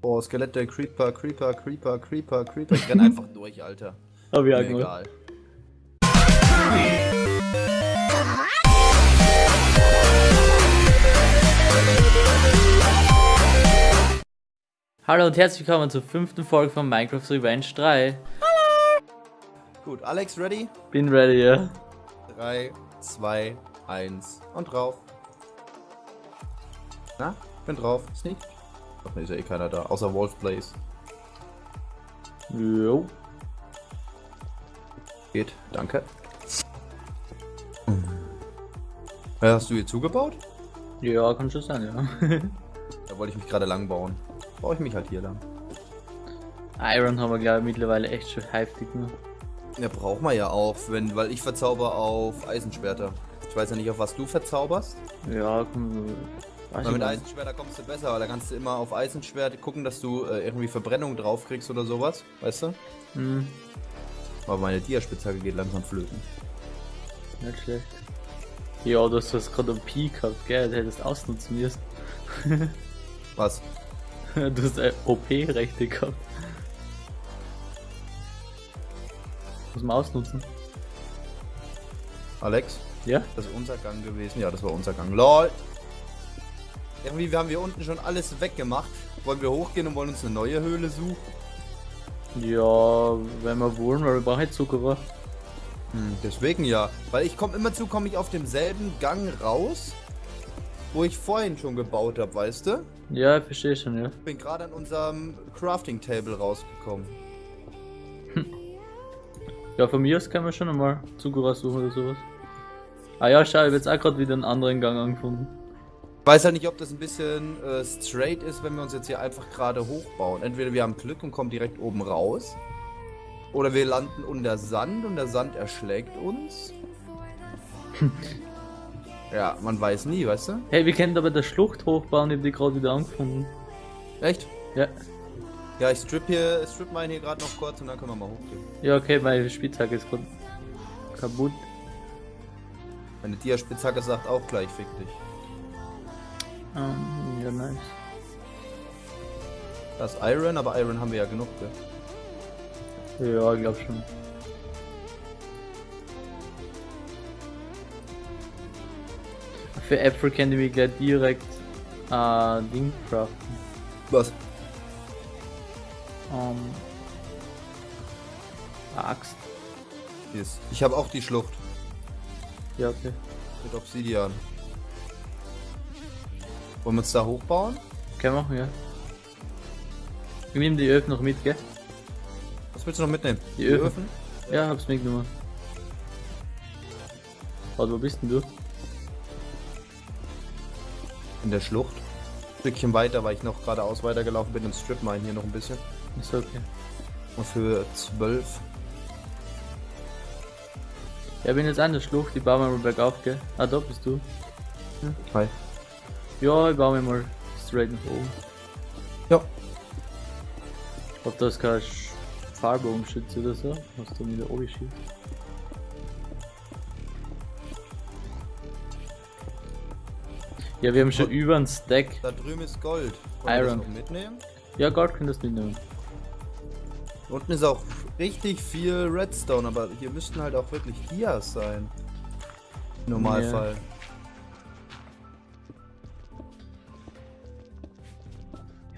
Boah, Skelette, Creeper, Creeper, Creeper, Creeper, Creeper. Ich renn einfach durch, Alter. Hab ich auch Mir egal. Hallo und herzlich willkommen zur fünften Folge von Minecraft Revenge 3. Gut, Alex, ready? Bin ready, ja. 3, 2, 1 und drauf. Na, bin drauf. Sneak. Ach ne, ist ja eh keiner da, außer Wolf Blaze. Jo. Geht, danke. Ja, hast du hier zugebaut? Ja, kann schon sein, ja. Da wollte ich mich gerade lang bauen. Baue ich mich halt hier lang. Iron haben wir, glaube ich, mittlerweile echt schon heftig gemacht. Ja, braucht man ja auch, wenn, weil ich verzauber auf Eisenschwerter. Ich weiß ja nicht, auf was du verzauberst. Ja, komm. Weil mit nicht. Eisenschwerter kommst du besser, weil da kannst du immer auf Eisenschwert gucken, dass du äh, irgendwie Verbrennung drauf kriegst oder sowas, weißt du? Hm, Aber meine Diaspitzhacke geht langsam flöten. nicht schlecht. Ja, du hast das gerade am Peak gehabt, gell? Du hättest ausnutzen müssen. Was? Du hast äh, OP-Rechte gehabt. Muss man ausnutzen. Alex? Ja? Das ist unser Gang gewesen. Ja, das war unser Gang. LOL! Irgendwie wir haben wir unten schon alles weggemacht. Wollen wir hochgehen und wollen uns eine neue Höhle suchen? Ja, wenn wir wollen, weil wir brauchen halt Zuckerer. Hm, deswegen ja. Weil ich komme immer zu, komme ich auf demselben Gang raus, wo ich vorhin schon gebaut habe, weißt du? Ja, ich verstehe schon, ja. Bin gerade an unserem Crafting Table rausgekommen. Ja, von mir aus können wir schon einmal Zuckerer suchen oder sowas. Ah ja, schau, ich habe jetzt auch gerade wieder einen anderen Gang angefunden. Ich weiß halt nicht, ob das ein bisschen äh, straight ist, wenn wir uns jetzt hier einfach gerade hochbauen. Entweder wir haben Glück und kommen direkt oben raus. Oder wir landen unter Sand und der Sand erschlägt uns. ja, man weiß nie, weißt du? Hey, wir können aber der Schlucht hochbauen, ich habe die gerade wieder angefunden. Echt? Ja. Ja, ich strip hier, strip meinen hier gerade noch kurz und dann können wir mal hochgehen. Ja, okay, meine Spitzhacke ist kaputt. Meine Dia-Spitzhacke sagt auch gleich, fick dich. Ähm, ja, nice. Das ist Iron, aber Iron haben wir ja genug, gell? Ja, ich glaube schon. Für Äpfel können wir gleich direkt äh, Ding craften. Was? Ähm, Axt. Ist. Ich habe auch die Schlucht Ja, okay. mit Obsidian. Wollen wir uns da hochbauen? Können wir machen, ja. Ich nehme die Öfen noch mit, gell? Was willst du noch mitnehmen? Die Öfen. Ja, hab's mitgenommen. Warte, wo bist denn du? In der Schlucht. Ein Stückchen weiter, weil ich noch geradeaus weitergelaufen bin und strip mine hier noch ein bisschen. Ist okay. Und für 12. Ja, bin jetzt an der Schlucht, ich baue mir mal bergauf, gell? Ah, da bist du. Hi. Ja, ich baue mir mal straight nach oben. Ja. Ich hoffe, da ist kein Sch- Fallbogenschütze oder so, was du wieder oben schießt. Ja, wir haben schon Und- über einen Stack. Da drüben ist Gold. Wollen wir Iron. das mitnehmen? Ja, Gold könntest du mitnehmen. Unten ist auch richtig viel Redstone, aber hier müssten halt auch wirklich Dias sein. Im Normalfall. Ja,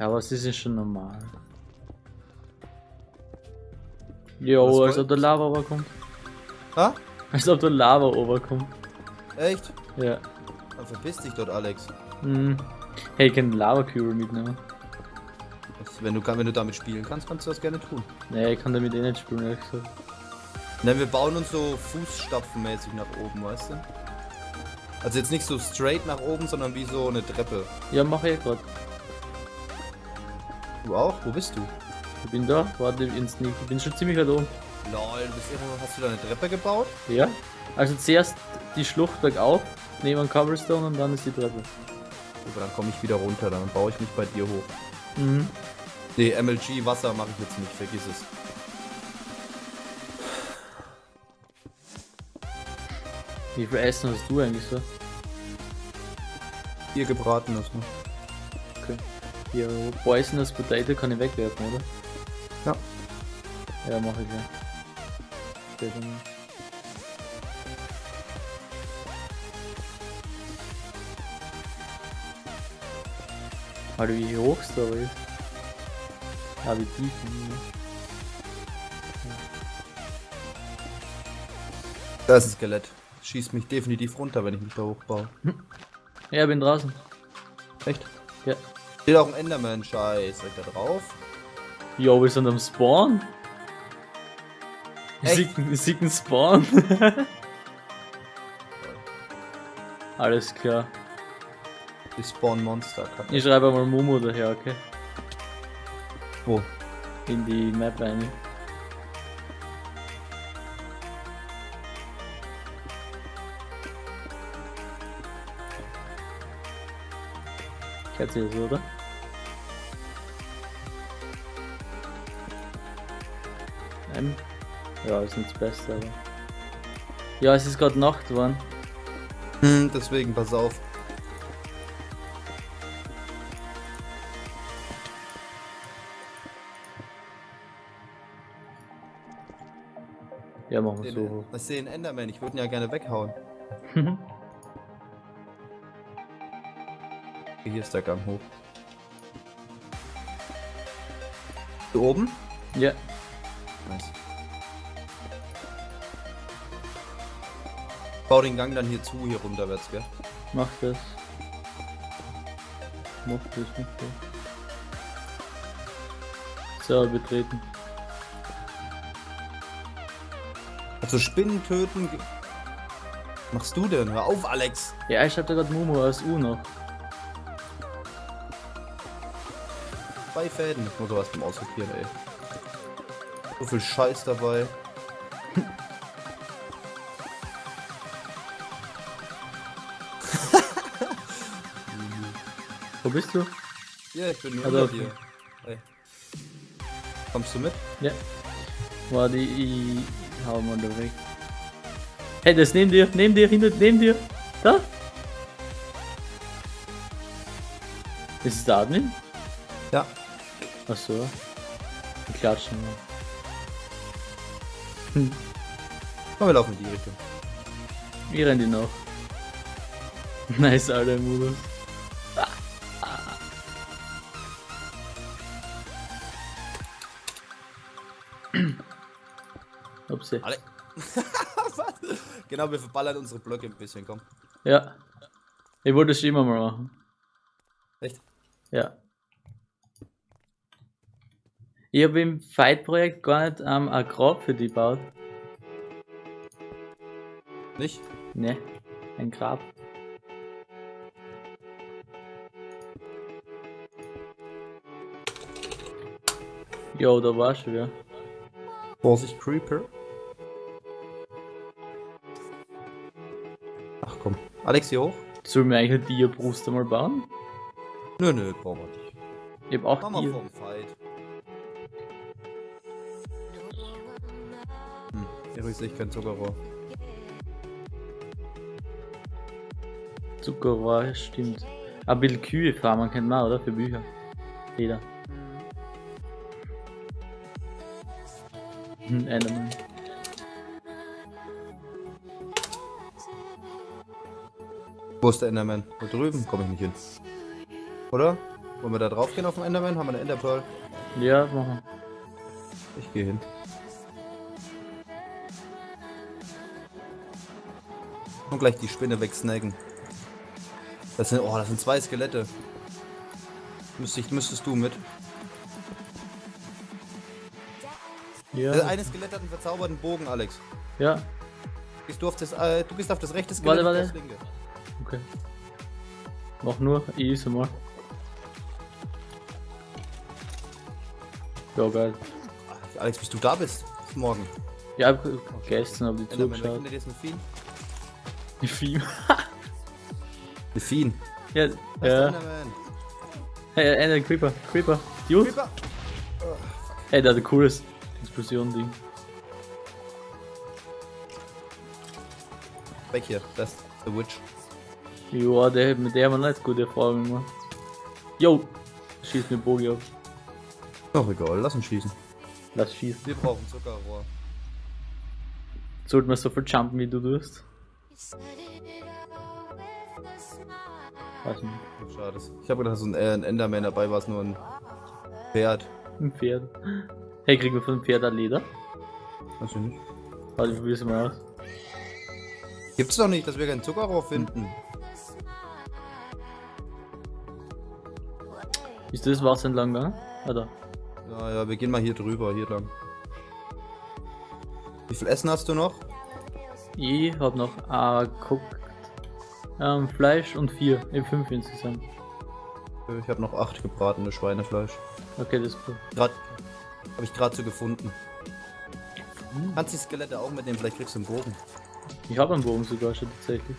aber es ist ja schon normal. Jo, als ob der Lava overkommt. Ha? Als ob der Lava overkommt. Echt? Ja. Dann verpiss dich dort, Alex. Hm. Hey, ich kann Lava Cure mitnehmen. Wenn, du, wenn du damit spielen kannst, kannst du das gerne tun. Nee, ich kann damit eh nicht spielen, ehrlich gesagt. Ne, wir bauen uns so fußstapfenmäßig nach oben, weißt du? Also jetzt nicht so straight nach oben, sondern wie so eine Treppe. Ja, mach ich grad. Du auch? Wo bist du? Ich bin da, warte in Sneak. Ich bin schon ziemlich weit oben. Lol, du bist irgendwo, hast du da eine Treppe gebaut? Ja? Also zuerst die Schlucht bergauf, neben Cobblestone und dann ist die Treppe. Aber dann komme ich wieder runter, dann baue ich mich bei dir hoch. Mhm. Nee, MLG Wasser mache ich jetzt nicht, vergiss es. Wie viel Essen hast du eigentlich so? Hier gebraten ist noch. Okay. Hier, Poisonous Potato kann ich wegwerfen, oder? Ja. Ja, mach ich gleich. Später mal. Alter, wie hoch es da ist. Ah, wie tief. hm. Da ist ein Skelett. Schießt mich definitiv runter, wenn ich mich da hochbaue. Ja, bin draußen. Echt? Ja. Steht auch ein Enderman-Scheiß. Ich da drauf? Jo, wir sind am Spawn. Ich sehe einen Spawn. Alles klar. Die Spawn-Monster. Ich schreibe mal Momo daher, okay? Wo? In die Map rein. Kennt ihr das, oder? Ähm, ja, ist nicht das Beste, aber. Ja, es ist gerade Nacht geworden. Hm, deswegen, pass auf. Ja, machen wir Den, so. Was sehe ein Enderman? Ich würde ihn ja gerne weghauen. Hier ist der Gang hoch. Hier oben? ja, Nice. Bau den Gang dann hier zu, hier runterwärts, gell? mach das. Mach das, mach das. So, betreten. Also Spinnen töten. Machst du denn? Hör auf, Alex! Ja, ich hab da gerade Momo als U noch. Zwei Fäden. Ich muss sowas beim Aussortieren, ey. So viel Scheiß dabei. Wo bist du? Ja, ich bin nur Also, unter okay. dir. Ey. Kommst du mit? Ja. Warte, ich hau mal da weg. Hey, das neben dir, neben dir, hinter, neben dir. Da. Ist es der Admin? Ja. Achso. Wir klatschen mal. Hm, Komm, wir laufen in die Richtung. wir rennen die noch. Nice, alter Modus. Upsi. Alle. Genau, wir verballern unsere Blöcke ein bisschen, komm. Ja. Ich wollte es immer mal machen. Echt? Ja. Ich habe im Fight-Projekt gar nicht ähm, ein Grab für die gebaut. Nicht? Ne, ein Grab. Jo, da war schon wieder. Vorsicht, Creeper. Ach komm. Alex, hier hoch? Sollen wir eigentlich eine Dia-Brust einmal bauen? Nö, nö, brauchen wir nicht. Ich hab auch Dia. vorm Fight. Hier sehe ich kein Zuckerrohr. Zuckerrohr, stimmt. Ein bisschen Kühe farmen kennt man, oder? Für Bücher. Jeder. Hm, Enderman. Wo ist der Enderman? Da drüben komme ich nicht hin. Oder? Wollen wir da drauf gehen auf den Enderman? Haben wir eine Enderpearl? Ja, machen. Ich gehe hin. Und gleich die Spinne wegsnacken. Das sind, oh, das sind zwei Skelette. Müsste ich, müsstest du mit. Ja. Das eine Skelett hat einen verzauberten Bogen, Alex. Ja, Gehst du, auf das, äh, du gehst auf das rechte Skelett. Warte, warte. aufs linke. okay. Mach nur, ich is mal. Ja, geil. Alex, bis du da bist. Bis morgen. Ja, gestern hab ich zugeschaut. Die Film. Ein Vieh. ja, ja. Hey, Ender Creeper, Creeper. Dude. Creeper. Hey, der hat ein cooles Explosion-Ding. Weg hier. Das ist The Witch. Ja, der, mit der haben wir nicht gute Erfahrungen gemacht. Jo, schieß mir Bogi ab. Doch egal, lass uns schießen. Lass schießen. Wir brauchen Zuckerrohr. Sollten wir so viel jumpen, wie du tust? Weiß nicht. Schade. Ich habe gedacht, so ein, äh, ein Enderman dabei war es nur ein Pferd. Ein Pferd. Hey, kriegen wir von dem Pferd ein Leder? Weiß ich nicht. Warte, ich probier's mal aus. Gibt's doch nicht, dass wir keinen Zuckerrohr finden. Ist das Wasser entlang gegangen? Ah, da. Ja, ja, wir gehen mal hier drüber, hier lang. Wie viel Essen hast du noch? Ich hab noch ah, guckt. Ähm, Fleisch und vier. Eben fünf insgesamt. Ich habe noch acht gebratene Schweinefleisch. Okay, das ist cool. Grad, habe ich gerade so gefunden. Kannst die Skelette auch mitnehmen, vielleicht kriegst du einen Bogen. Ich habe einen Bogen sogar schon tatsächlich.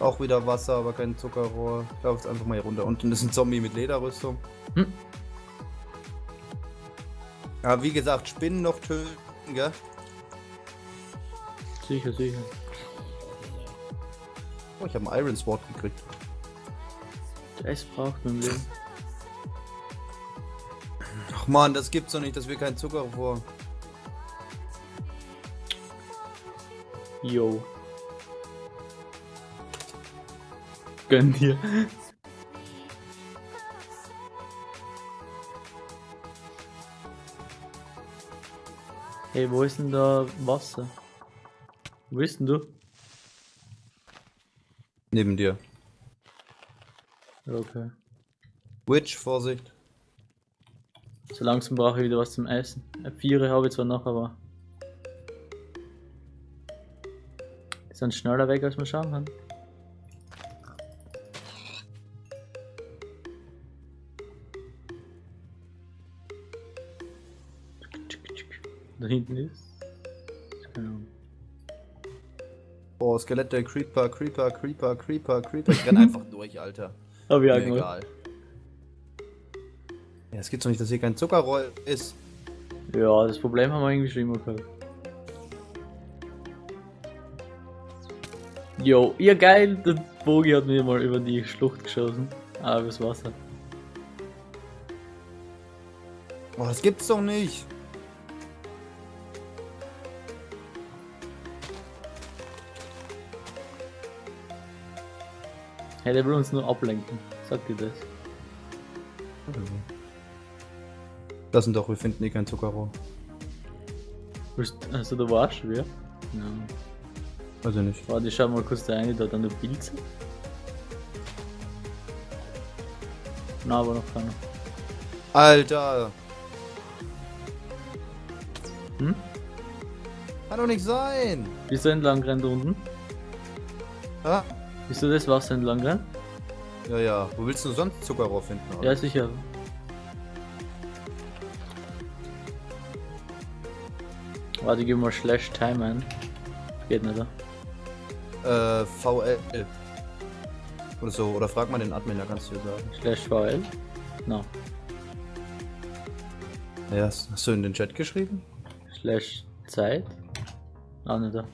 Auch wieder Wasser, aber kein Zuckerrohr. Ich laufe jetzt einfach mal hier runter. Unten ist ein Zombie mit Lederrüstung. Hm. Ja, wie gesagt, Spinnen noch töten, gell? Sicher, sicher. Oh, ich habe einen Iron Sword gekriegt. Das braucht man Leben. Ach man, das gibt's doch nicht, dass wir kein Zuckerrohr. Yo. Gönn dir. Hey, wo ist denn da Wasser? Wo bist denn du? Neben dir. Okay. Witch, Vorsicht. So langsam brauche ich wieder was zum Essen. Viere habe ich zwar noch, aber. Die sind schneller weg, als man schauen kann. Da hinten ist. Skelette, Creeper, Creeper, Creeper, Creeper, Creeper. Ich renn einfach durch, Alter. Hab ich auch Mir egal. Ja, es gibt's doch nicht, dass hier kein Zuckerrohr ist. Ja, das Problem haben wir irgendwie schon immer gehabt. Jo, ja geil, der Bogi hat mir mal über die Schlucht geschossen. Ah, übers Wasser. Boah, das gibt's doch nicht. Hey, der will uns nur ablenken. Sagt dir das? Das sind doch, wir finden eh kein Zuckerrohr. Also da du, ja? Ja. Weiß ich nicht. Warte, ich schau mal kurz da rein, da dann der Pilze. Na, aber noch keiner. Alter! Hm? Kann doch nicht sein! Bist du entlang rennt unten? Ah? Du das Wasser entlang rennt? Ja, ja. Wo willst du sonst Zuckerrohr finden? oder? Ja, sicher. Warte, gib mal Slash Time ein. Geht nicht, oder? Äh, VL. Oder so. Oder frag mal den Admin, da kannst du dir sagen. Slash VL? No. Ja, hast du in den Chat geschrieben? Slash Zeit? Auch nicht da.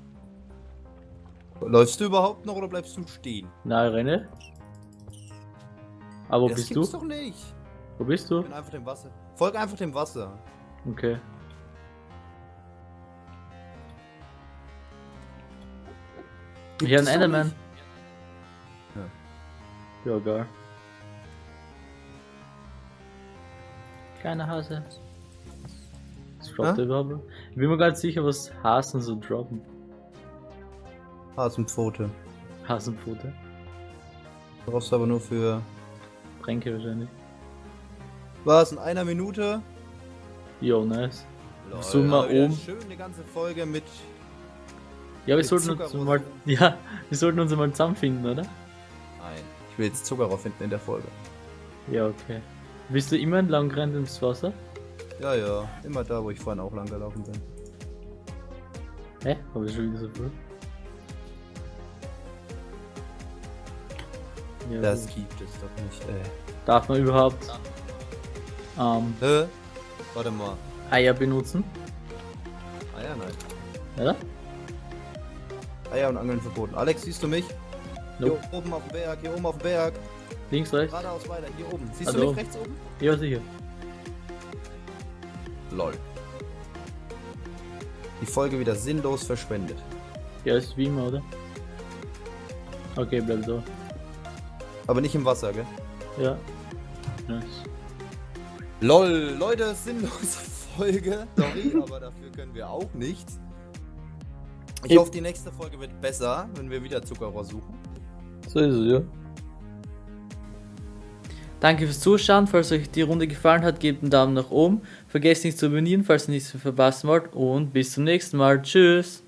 Läufst du überhaupt noch oder bleibst du stehen? Na, renne. Aber wo das bist du? gibt's doch nicht. Wo bist du? Ich bin einfach dem Wasser. Folg einfach dem Wasser. Okay. Gibt's Hier ein Enderman. nicht. Ja, geil. Kleiner Hase. Was droppt der überhaupt? Ich bin mir nicht sicher, was Hasen so droppen. Hasenpfote. Hasenpfote. Brauchst du aber nur für. Tränke wahrscheinlich. Was? In einer Minute? Jo, nice. Lol, Zoom mal um. Schön eine ganze Folge mit. Ja, wir sollten uns mal. Ja, wir sollten uns mal zusammenfinden, oder? Nein. Ich will jetzt Zuckerrohr finden in der Folge. Ja, okay. Bist du immer entlang gerannt ins Wasser? Ja, ja. Immer da, wo ich vorhin auch lang gelaufen bin. Hä? Hab ich schon wieder so früh? Ja, Das gut. gibt es doch nicht, ey. Darf man überhaupt ähm, Hä? Warte mal. Eier benutzen? Ja, nein. Oder? Eier und Angeln verboten. Alex, siehst du mich? Hier Nope. oben auf dem Berg, hier oben auf dem Berg. Links, rechts? Geradeaus weiter, hier oben. Siehst Also du oben. mich rechts oben? Ja, sicher. Lol. Die Folge wieder sinnlos verschwendet. Ja, ist wie immer, oder? Okay, bleib da. Aber nicht im Wasser, gell? Ja. Nice. LOL, Leute, sinnlose Folge. Sorry, aber dafür können wir auch nichts. Ich Ich- hoffe, die nächste Folge wird besser, wenn wir wieder Zuckerrohr suchen. So ist es, ja. Danke fürs Zuschauen. Falls euch die Runde gefallen hat, gebt einen Daumen nach oben. Vergesst nicht zu abonnieren, falls ihr nichts mehr verpassen wollt. Und bis zum nächsten Mal. Tschüss.